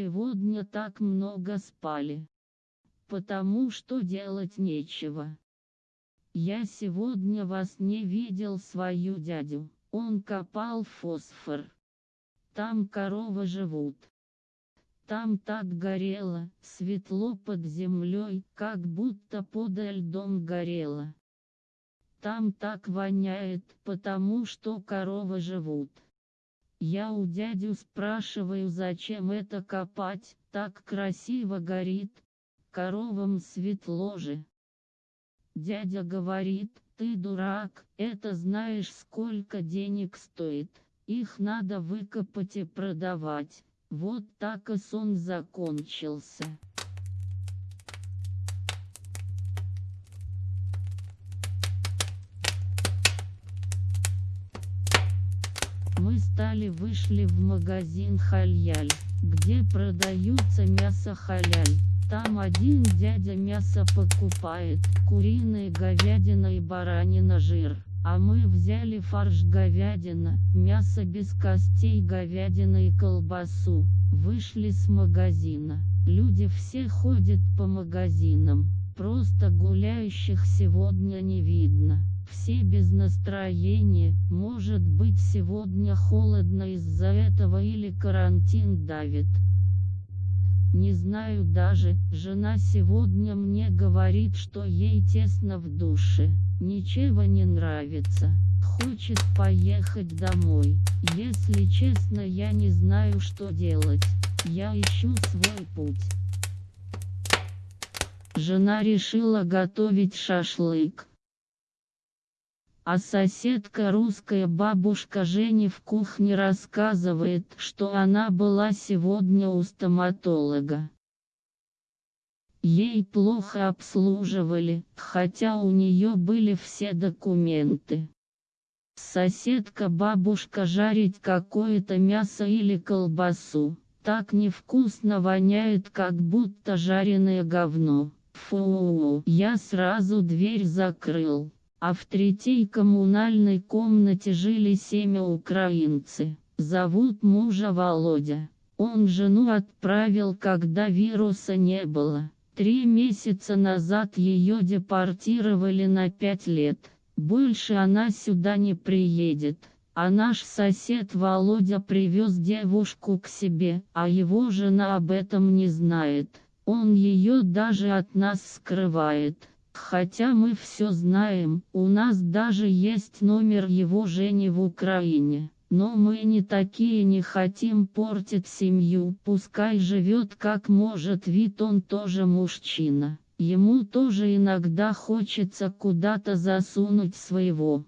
сегодня так много спали? Потому что делать нечего. Я сегодня вас не видел свою дядю, он копал фосфор. Там коровы живут. Там так горело, светло под землей, как будто под льдом горело. Там так воняет, потому что коровы живут. Я у дядю спрашиваю, зачем это копать, так красиво горит, коровам светло же. Дядя говорит, ты дурак, это знаешь сколько денег стоит, их надо выкопать и продавать. Вот так и сон закончился. Мы стали вышли в магазин Халяль, где продаются мясо халяль. Там один дядя мясо покупает, куриная говядина и баранина жир. А мы взяли фарш говядина, мясо без костей говядина и колбасу. Вышли с магазина. Люди все ходят по магазинам. Просто гуляющих сегодня не видно. Все без настроения, может быть сегодня холодно из-за этого или карантин давит. Не знаю даже, жена сегодня мне говорит, что ей тесно в душе, ничего не нравится, хочет поехать домой. Если честно я не знаю что делать, я ищу свой путь. Жена решила готовить шашлык. А соседка русская бабушка Жени в кухне рассказывает, что она была сегодня у стоматолога. Ей плохо обслуживали, хотя у нее были все документы. Соседка бабушка жарить какое-то мясо или колбасу, так невкусно воняет, как будто жареное говно. Фу, я сразу дверь закрыл а в третьей коммунальной комнате жили семя украинцы. Зовут мужа Володя. Он жену отправил, когда вируса не было. Три месяца назад ее депортировали на пять лет. Больше она сюда не приедет. А наш сосед Володя привез девушку к себе, а его жена об этом не знает. Он ее даже от нас скрывает. Хотя мы все знаем, у нас даже есть номер его Жени в Украине. Но мы не такие не хотим портить семью, пускай живет как может, вид он тоже мужчина. Ему тоже иногда хочется куда-то засунуть своего.